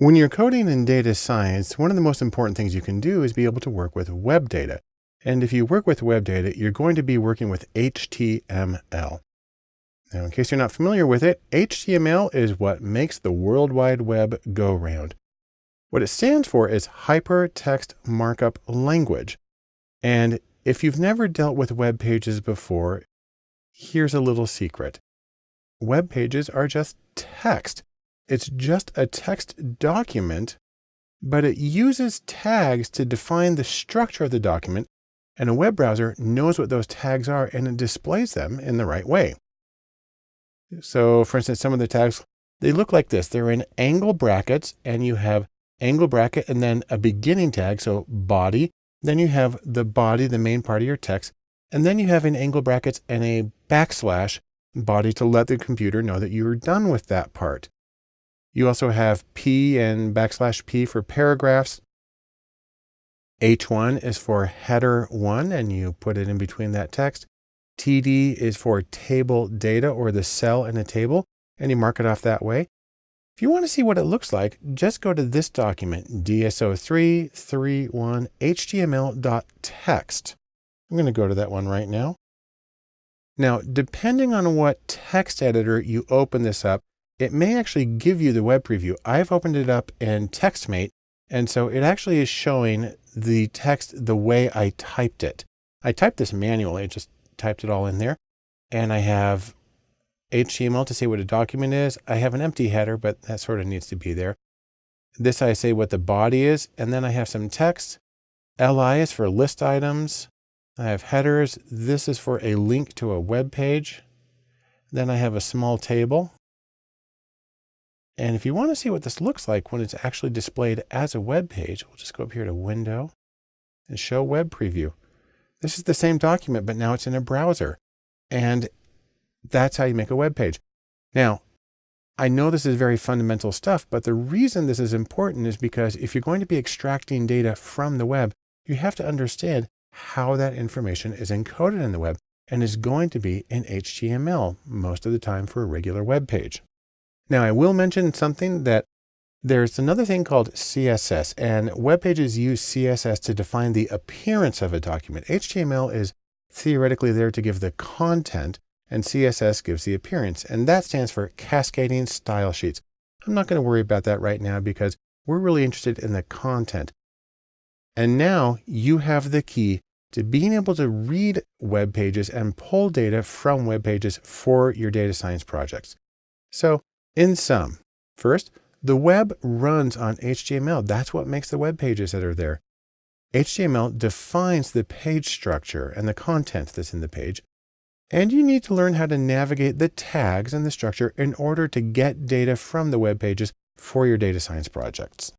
When you're coding in data science, one of the most important things you can do is be able to work with web data. And if you work with web data, you're going to be working with HTML. Now, in case you're not familiar with it, HTML is what makes the World Wide Web go round. What it stands for is Hypertext Markup Language. And if you've never dealt with web pages before, here's a little secret. Web pages are just text. It's just a text document, but it uses tags to define the structure of the document, and a web browser knows what those tags are and it displays them in the right way. So for instance, some of the tags, they look like this. They're in angle brackets and you have angle bracket and then a beginning tag. So body, then you have the body, the main part of your text. And then you have in angle brackets and a backslash body to let the computer know that you're done with that part. You also have P and backslash P for paragraphs. H1 is for header one, and you put it in between that text. TD is for table data or the cell in a table, and you mark it off that way. If you want to see what it looks like, just go to this document, DSO331HTML.text. I'm going to go to that one right now. Now, depending on what text editor you open this up, it may actually give you the web preview. I've opened it up in TextMate, and so it actually is showing the text the way I typed it. I typed this manually, I just typed it all in there. And I have HTML to say what a document is. I have an empty header, but that sort of needs to be there. This I say what the body is, and then I have some text. LI is for list items. I have headers. This is for a link to a web page. Then I have a small table. And if you want to see what this looks like when it's actually displayed as a web page, we'll just go up here to Window and Show Web Preview. This is the same document, but now it's in a browser. And that's how you make a web page. Now, I know this is very fundamental stuff, but the reason this is important is because if you're going to be extracting data from the web, you have to understand how that information is encoded in the web and is going to be in HTML most of the time for a regular web page. Now I will mention something that there's another thing called CSS and web pages use CSS to define the appearance of a document. HTML is theoretically there to give the content and CSS gives the appearance and that stands for cascading style sheets. I'm not going to worry about that right now because we're really interested in the content. And now you have the key to being able to read web pages and pull data from web pages for your data science projects. So in sum, first, the web runs on HTML. That's what makes the web pages that are there. HTML defines the page structure and the content that's in the page. And you need to learn how to navigate the tags and the structure in order to get data from the web pages for your data science projects.